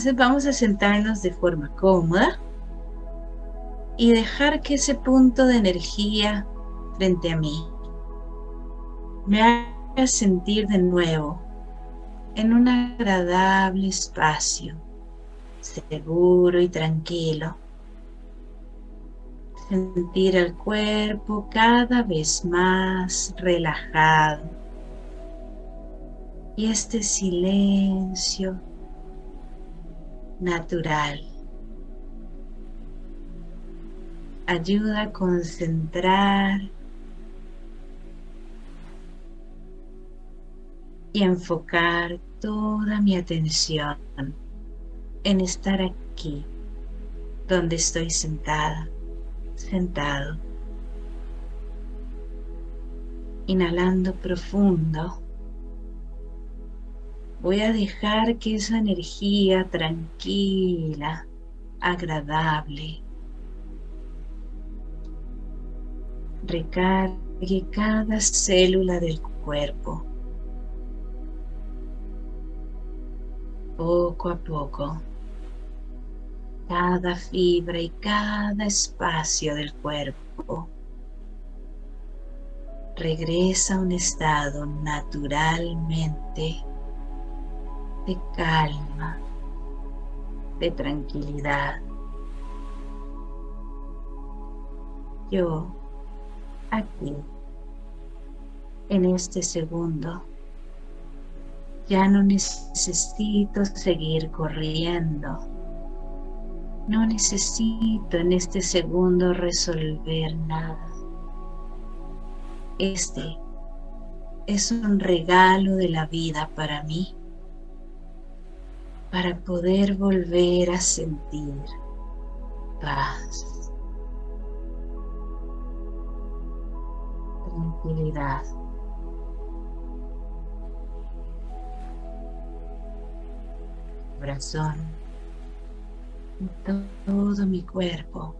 Entonces vamos a sentarnos de forma cómoda y dejar que ese punto de energía frente a mí me haga sentir de nuevo en un agradable espacio, seguro y tranquilo. Sentir el cuerpo cada vez más relajado. Y este silencio natural ayuda a concentrar y enfocar toda mi atención en estar aquí, donde estoy sentada, sentado. Inhalando profundo. Voy a dejar que esa energía tranquila, agradable, recargue cada célula del cuerpo. Poco a poco cada fibra y cada espacio del cuerpo regresa a un estado naturalmente de calma, de tranquilidad. Yo, aquí, en este segundo, ya no necesito seguir corriendo. No necesito en este segundo resolver nada. Este es un regalo de la vida para mí, para poder volver a sentir paz, tranquilidad. corazón, todo mi cuerpo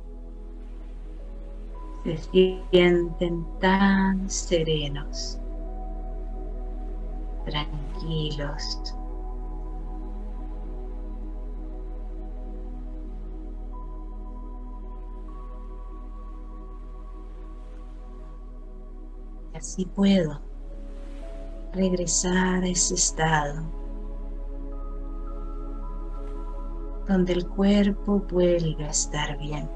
se sienten tan serenos, tranquilos. Y así puedo regresar a ese estado donde el cuerpo vuelve a estar bien.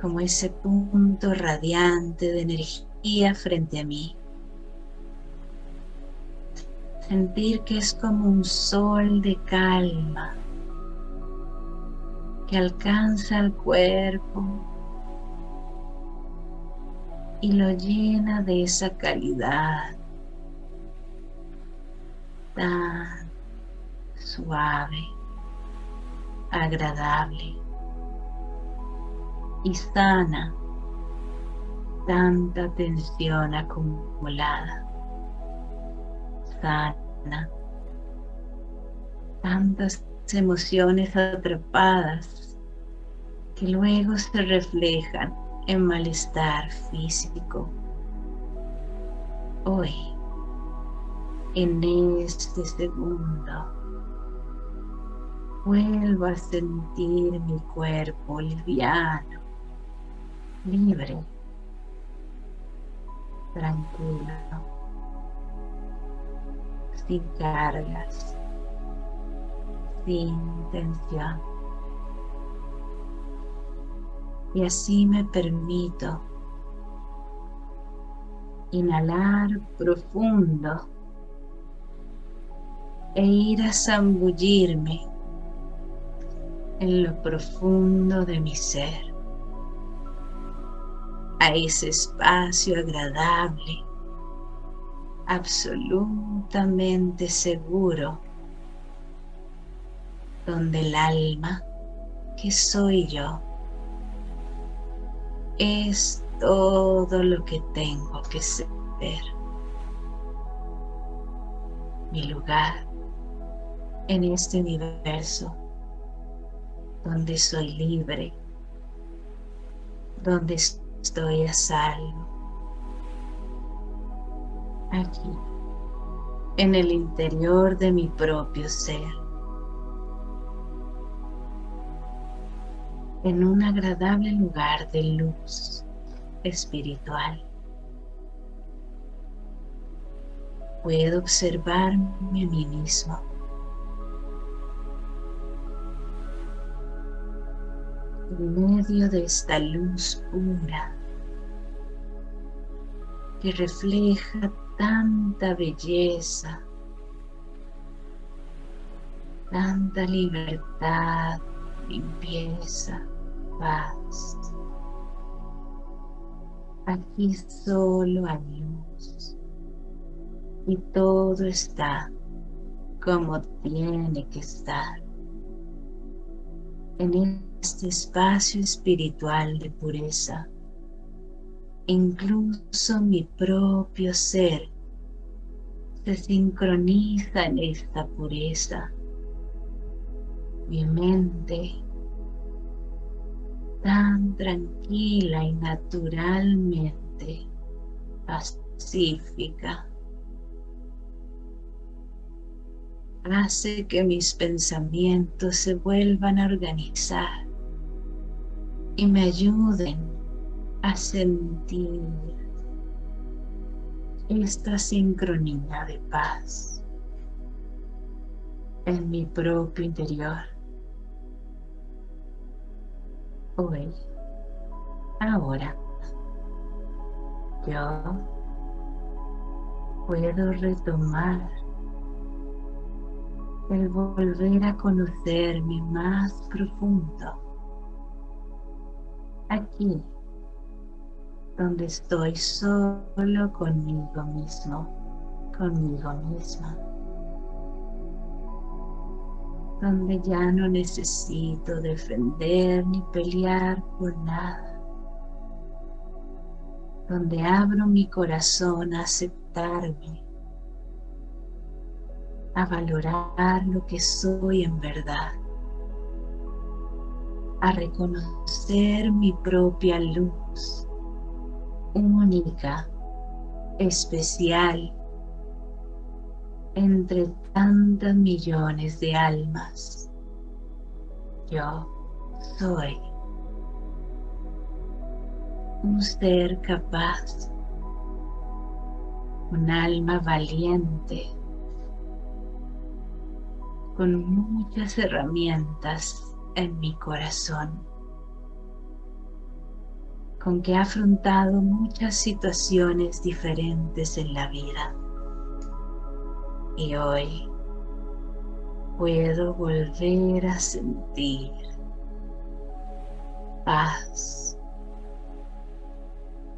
Como ese punto radiante de energía frente a mí. Sentir que es como un sol de calma que alcanza el cuerpo y lo llena de esa calidad tan suave, agradable y sana tanta tensión acumulada, sana tantas emociones atrapadas que luego se reflejan en malestar físico. Hoy en este segundo. Vuelvo a sentir mi cuerpo liviano, libre, tranquilo, sin cargas, sin tensión. Y así me permito inhalar profundo e ir a zambullirme en lo profundo de mi ser, a ese espacio agradable, absolutamente seguro, donde el alma, que soy yo, es todo lo que tengo que ser. Mi lugar en este universo donde soy libre, donde estoy a salvo. Aquí, en el interior de mi propio ser. En un agradable lugar de luz espiritual. Puedo observarme a mí mismo. En medio de esta luz pura que refleja tanta belleza, tanta libertad, limpieza, Aquí solo hay luz y todo está como tiene que estar. En este espacio espiritual de pureza incluso mi propio ser se sincroniza en esta pureza. Mi mente tan tranquila y naturalmente pacífica hace que mis pensamientos se vuelvan a organizar y me ayuden a sentir esta sincronía de paz en mi propio interior. Hoy, ahora, yo puedo retomar el volver a conocerme más profundo. Aquí donde estoy solo conmigo mismo, conmigo misma, donde ya no necesito defender ni pelear por nada, donde abro mi corazón a aceptarme, a valorar lo que soy en verdad, a reconocer mi propia luz única, especial, entre tantas millones de almas. Yo soy un ser capaz, un alma valiente, con muchas herramientas en mi corazón con que ha afrontado muchas situaciones diferentes en la vida. Y hoy puedo volver a sentir paz,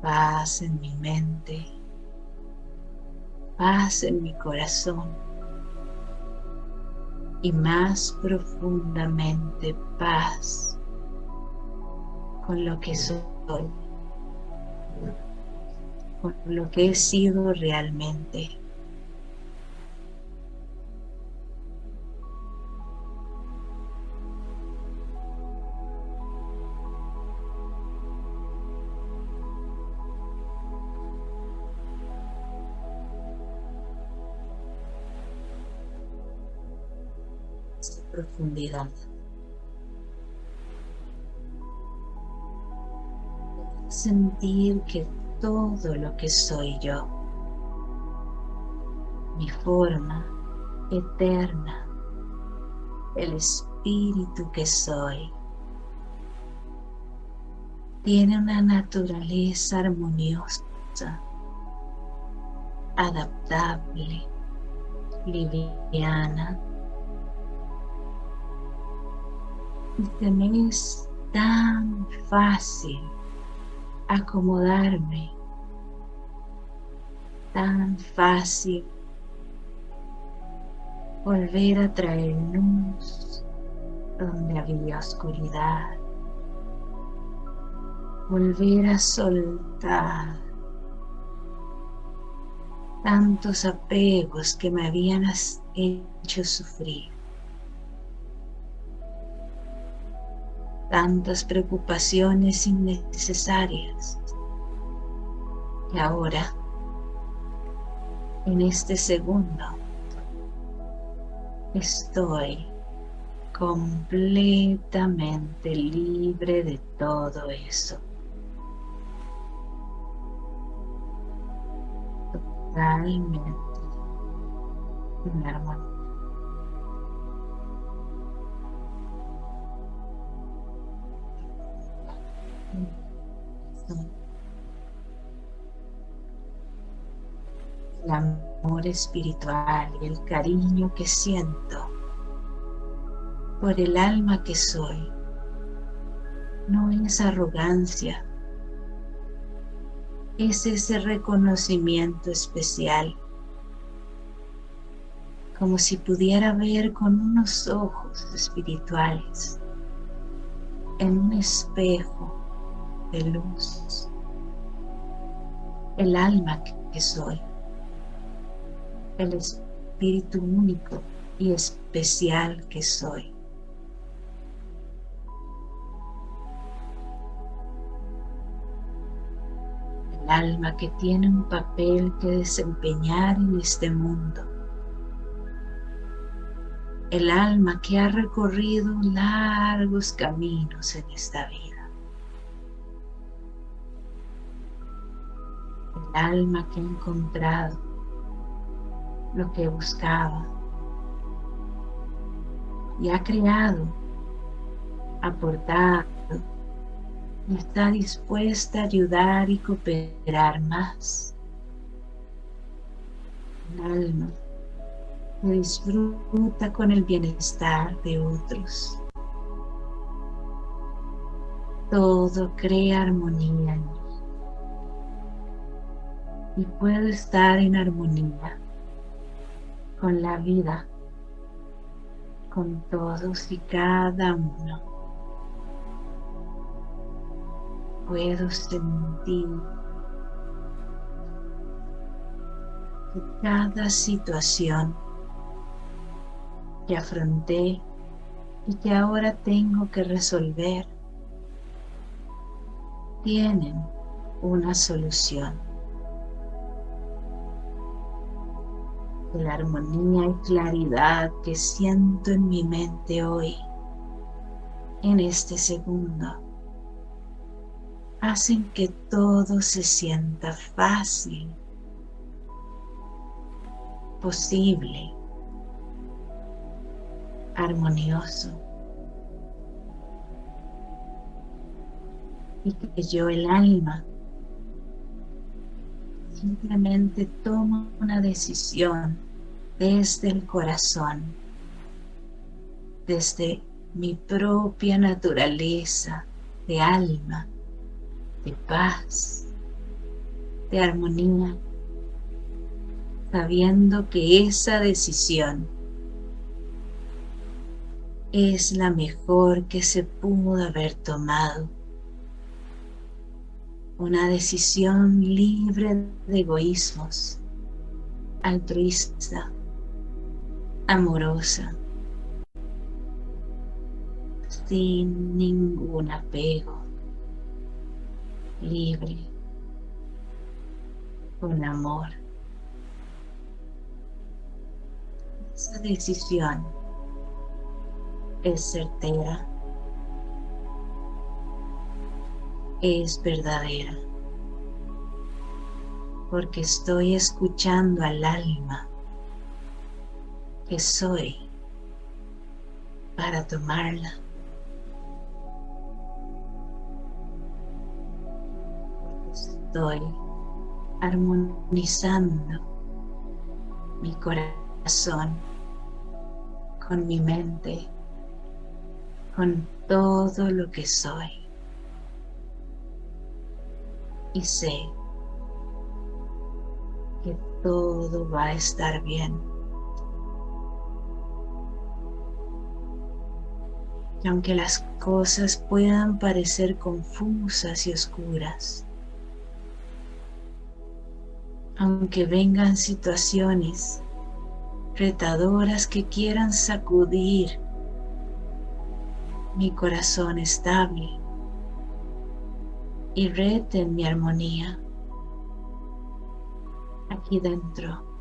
paz en mi mente, paz en mi corazón y más profundamente paz con lo que soy con lo que he sido realmente. Profundidad. sentir que todo lo que soy yo, mi forma eterna, el espíritu que soy, tiene una naturaleza armoniosa, adaptable, liviana, y se es tan fácil acomodarme. Tan fácil volver a traer luz donde había oscuridad. Volver a soltar tantos apegos que me habían hecho sufrir. Tantas preocupaciones innecesarias. Y ahora, en este segundo, Estoy completamente libre de todo eso. Totalmente en armonía. El amor espiritual y el cariño que siento por el alma que soy no es arrogancia, es ese reconocimiento especial, como si pudiera ver con unos ojos espirituales en un espejo de luz el alma que soy, el espíritu único y especial que soy. El alma que tiene un papel que desempeñar en este mundo. El alma que ha recorrido largos caminos en esta vida. Alma que ha encontrado lo que buscaba y ha creado, aportado y está dispuesta a ayudar y cooperar más. Un alma que disfruta con el bienestar de otros. Todo crea armonía en y puedo estar en armonía con la vida, con todos y cada uno. Puedo sentir que cada situación que afronté y que ahora tengo que resolver tienen una solución. La armonía y claridad que siento en mi mente hoy, en este segundo, hacen que todo se sienta fácil, posible, armonioso. Y que yo el alma simplemente tomo una decisión desde el corazón, desde mi propia naturaleza de alma, de paz, de armonía, sabiendo que esa decisión es la mejor que se pudo haber tomado una decisión libre de egoísmos, altruista, amorosa, sin ningún apego, libre, con amor. Esa decisión es certera es verdadera, porque estoy escuchando al alma que soy para tomarla. Estoy armonizando mi corazón con mi mente, con todo lo que soy y sé que todo va a estar bien. Y aunque las cosas puedan parecer confusas y oscuras, aunque vengan situaciones retadoras que quieran sacudir mi corazón estable, y reten mi armonía aquí dentro.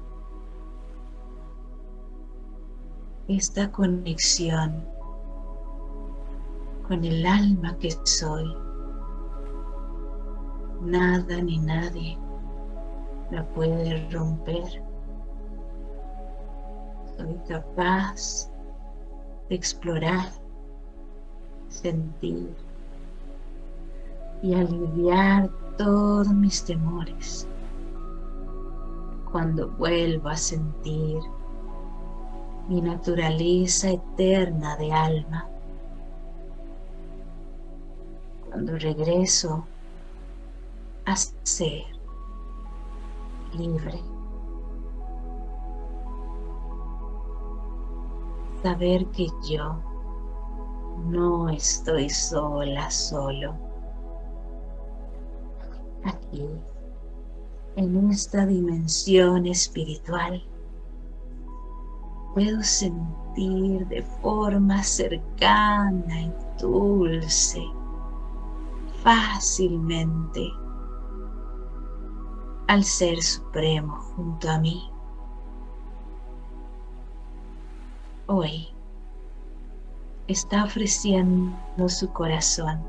esta conexión con el alma que soy. Nada ni nadie la puede romper. Soy capaz de explorar, sentir y aliviar todos mis temores. Cuando vuelvo a sentir mi naturaleza eterna de alma, cuando regreso a ser libre. Saber que yo no estoy sola, solo. Aquí, en esta dimensión espiritual, puedo sentir de forma cercana y dulce, fácilmente, al Ser Supremo junto a mí. Hoy está ofreciendo su corazón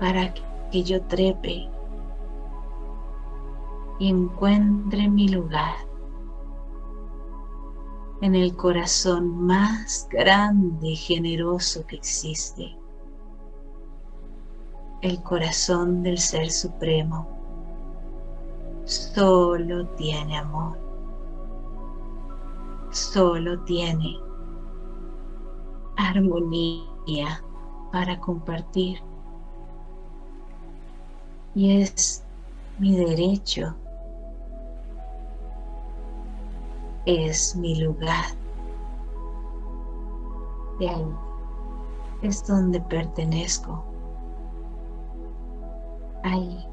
para que yo trepe. Y encuentre mi lugar en el corazón más grande y generoso que existe, el corazón del Ser Supremo. Solo tiene amor, solo tiene armonía para compartir y es mi derecho es mi lugar. De ahí es donde pertenezco. Ahí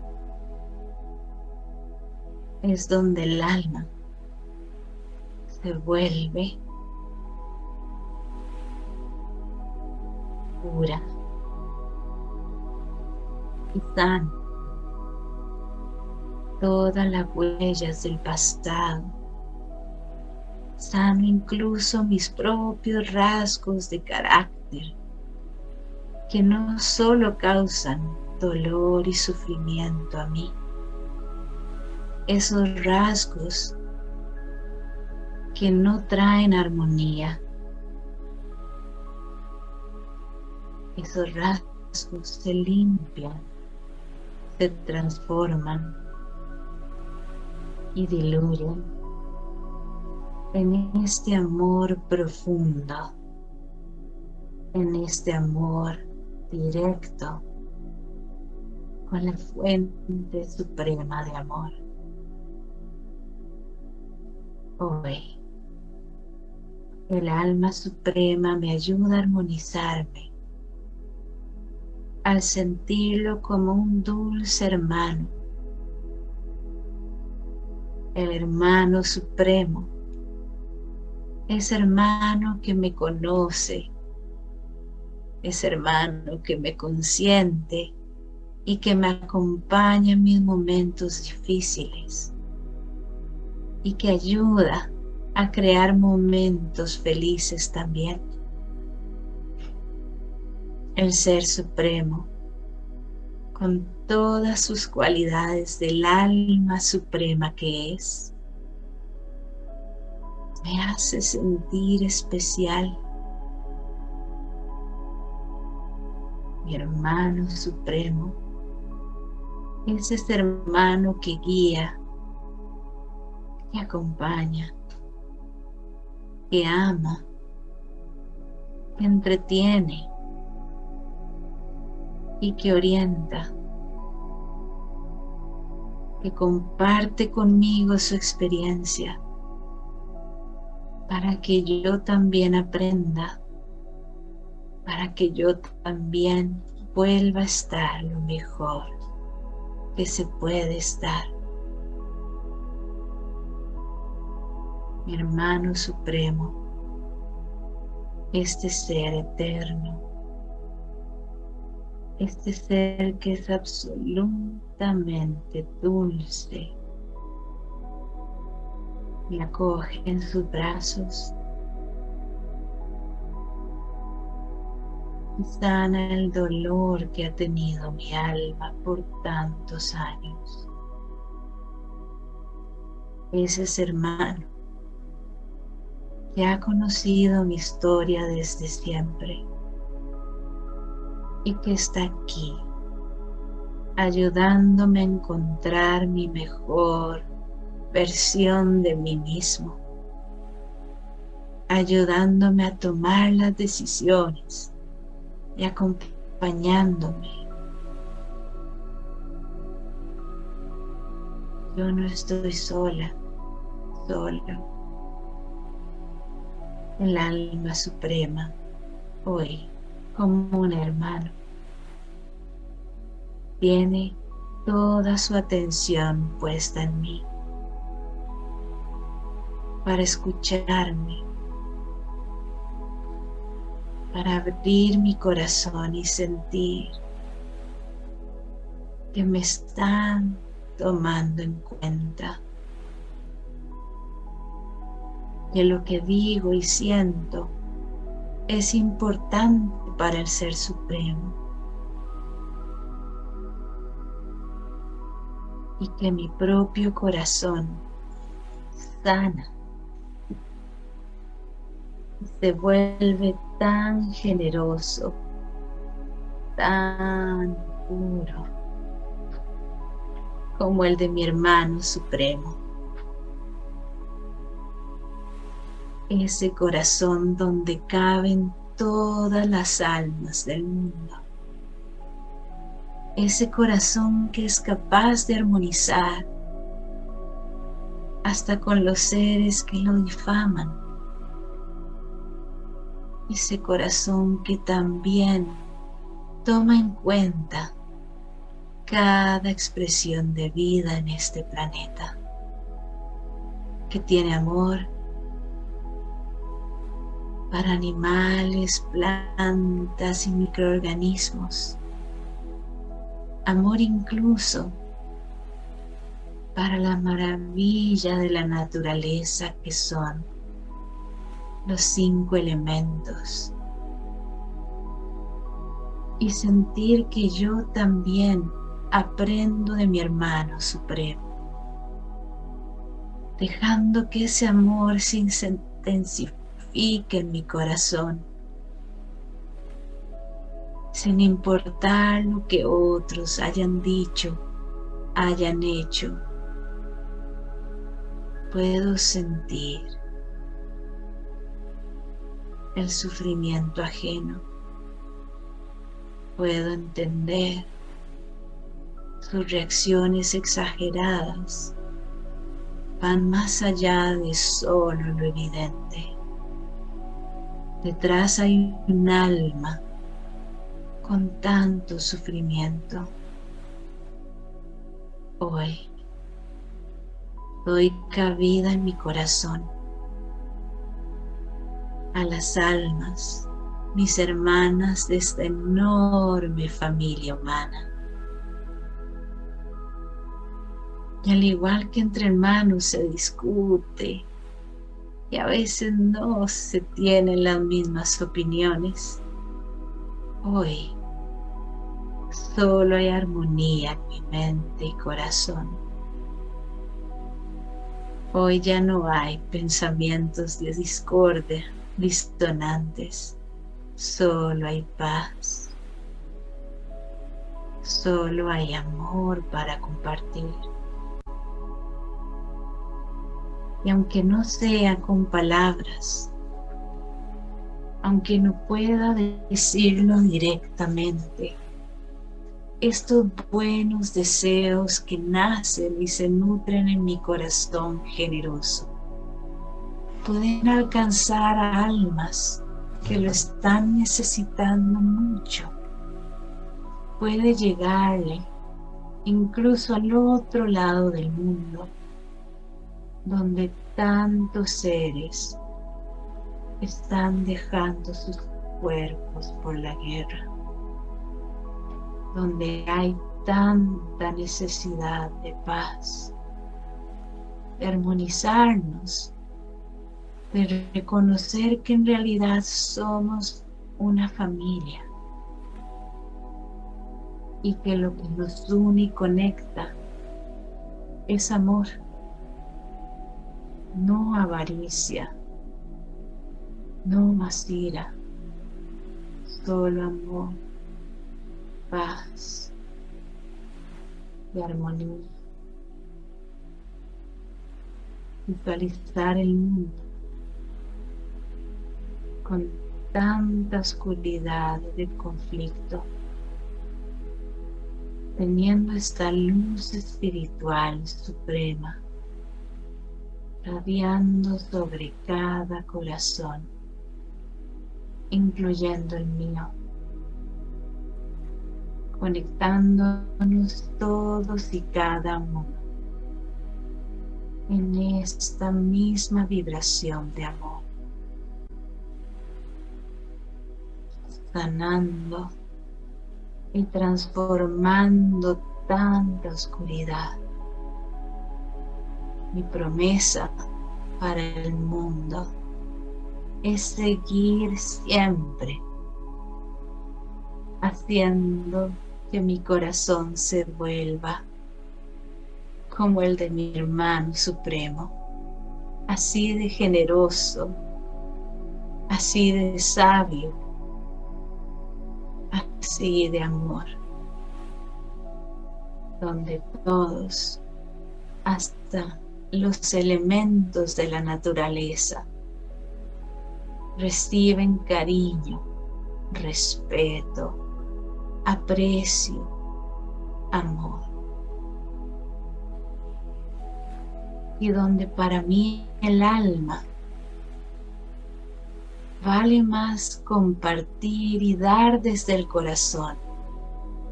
es donde el alma se vuelve pura y sana. Todas las huellas del pasado. Sano incluso mis propios rasgos de carácter, que no solo causan dolor y sufrimiento a mí, esos rasgos que no traen armonía, esos rasgos se limpian, se transforman y diluyen en este amor profundo, en este amor directo con la fuente suprema de amor. Hoy, el alma suprema me ayuda a armonizarme al sentirlo como un dulce hermano, el hermano supremo ese hermano que me conoce, ese hermano que me consiente y que me acompaña en mis momentos difíciles y que ayuda a crear momentos felices también. El Ser Supremo, con todas sus cualidades del alma suprema que es, me hace sentir especial. Mi hermano supremo es ese hermano que guía, que acompaña, que ama, que entretiene y que orienta, que comparte conmigo su experiencia para que yo también aprenda, para que yo también vuelva a estar lo mejor que se puede estar. Mi hermano supremo, este ser eterno, este ser que es absolutamente dulce. La coge en sus brazos y sana el dolor que ha tenido mi alma por tantos años. Ese es hermano que ha conocido mi historia desde siempre y que está aquí ayudándome a encontrar mi mejor versión de mí mismo, ayudándome a tomar las decisiones y acompañándome. Yo no estoy sola, sola. El alma suprema, hoy, como un hermano, tiene toda su atención puesta en mí para escucharme para abrir mi corazón y sentir que me están tomando en cuenta. Que lo que digo y siento es importante para el Ser Supremo. Y que mi propio corazón sana se vuelve tan generoso, tan puro, como el de mi hermano supremo. Ese corazón donde caben todas las almas del mundo. Ese corazón que es capaz de armonizar hasta con los seres que lo difaman ese corazón que también toma en cuenta cada expresión de vida en este planeta, que tiene amor para animales, plantas y microorganismos, amor incluso para la maravilla de la naturaleza que son los cinco elementos. Y sentir que yo también aprendo de mi hermano supremo, dejando que ese amor se intensifique en mi corazón, sin importar lo que otros hayan dicho, hayan hecho, puedo sentir el sufrimiento ajeno. Puedo entender sus reacciones exageradas van más allá de solo lo evidente. Detrás hay un alma con tanto sufrimiento. Hoy doy cabida en mi corazón a las almas, mis hermanas de esta enorme familia humana. Y al igual que entre hermanos se discute y a veces no se tienen las mismas opiniones, hoy solo hay armonía en mi mente y corazón. Hoy ya no hay pensamientos de discordia, disonantes, solo hay paz, solo hay amor para compartir. Y aunque no sea con palabras, aunque no pueda decirlo directamente, estos buenos deseos que nacen y se nutren en mi corazón generoso pueden alcanzar a almas que lo están necesitando mucho. Puede llegarle incluso al otro lado del mundo, donde tantos seres están dejando sus cuerpos por la guerra, donde hay tanta necesidad de paz, de armonizarnos de reconocer que en realidad somos una familia, y que lo que nos une y conecta es amor, no avaricia, no más ira, solo amor, paz y armonía. Visualizar el mundo con tanta oscuridad de conflicto, teniendo esta luz espiritual suprema, radiando sobre cada corazón, incluyendo el mío, conectándonos todos y cada uno en esta misma vibración de amor. sanando y transformando tanta oscuridad. Mi promesa para el mundo es seguir siempre haciendo que mi corazón se vuelva como el de mi hermano supremo, así de generoso, así de sabio, así de amor, donde todos, hasta los elementos de la naturaleza, reciben cariño, respeto, aprecio, amor. Y donde para mí el alma Vale más compartir y dar desde el corazón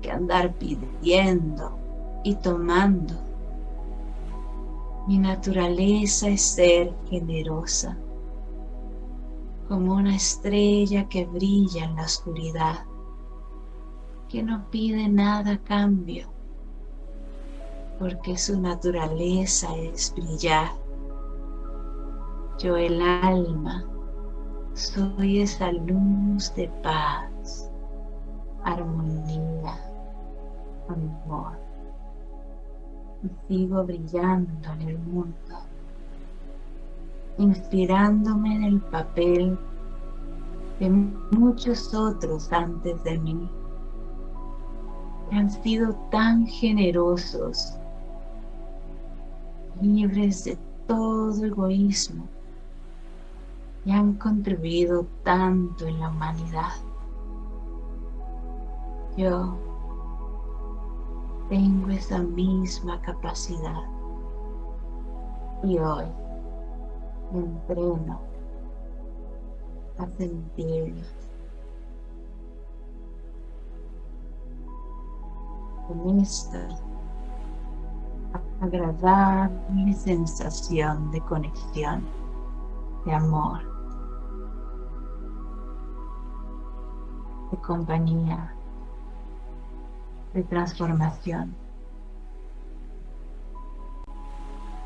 que andar pidiendo y tomando. Mi naturaleza es ser generosa, como una estrella que brilla en la oscuridad, que no pide nada cambio, porque su naturaleza es brillar. Yo el alma soy esa luz de paz, armonía, amor. Sigo brillando en el mundo, inspirándome en el papel de muchos otros antes de mí, que han sido tan generosos, libres de todo egoísmo, y han contribuido tanto en la humanidad. Yo tengo esa misma capacidad y hoy entreno a sentir con esta agradable sensación de conexión, de amor. de compañía, de transformación.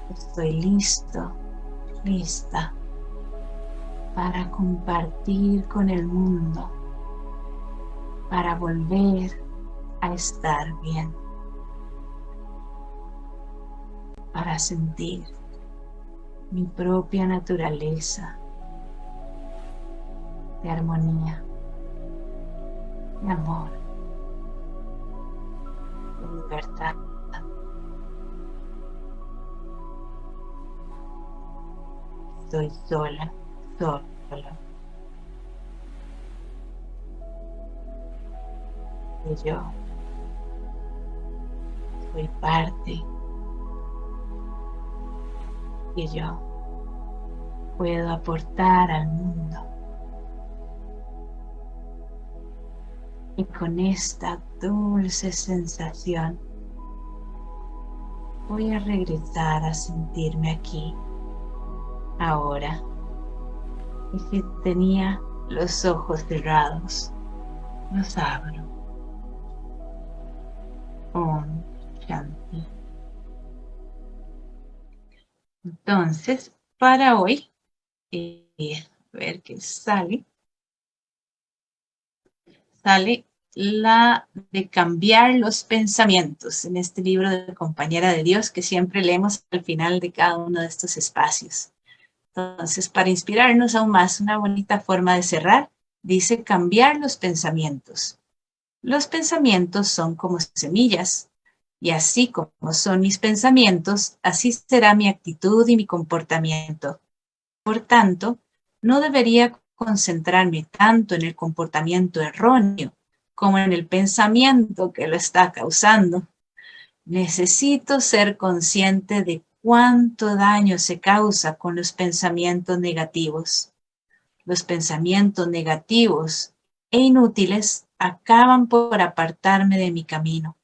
Estoy listo, lista para compartir con el mundo, para volver a estar bien, para sentir mi propia naturaleza de armonía de amor, de libertad. Estoy sola, sola. Y yo soy parte y yo puedo aportar al mundo y con esta dulce sensación voy a regresar a sentirme aquí, ahora. Y si tenía los ojos cerrados, los abro. Om Shanti. Entonces, para hoy, eh, a ver qué sale, sale la de cambiar los pensamientos en este libro de Compañera de Dios que siempre leemos al final de cada uno de estos espacios. Entonces, para inspirarnos aún más, una bonita forma de cerrar, dice cambiar los pensamientos. Los pensamientos son como semillas, y así como son mis pensamientos, así será mi actitud y mi comportamiento. Por tanto, no debería concentrarme tanto en el comportamiento erróneo como en el pensamiento que lo está causando. Necesito ser consciente de cuánto daño se causa con los pensamientos negativos. Los pensamientos negativos e inútiles acaban por apartarme de mi camino.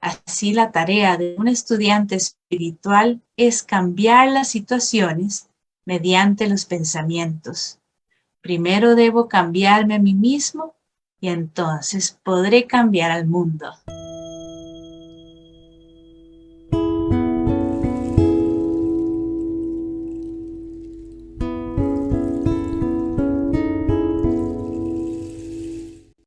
Así la tarea de un estudiante espiritual es cambiar las situaciones mediante los pensamientos. Primero debo cambiarme a mí mismo y entonces podré cambiar al mundo.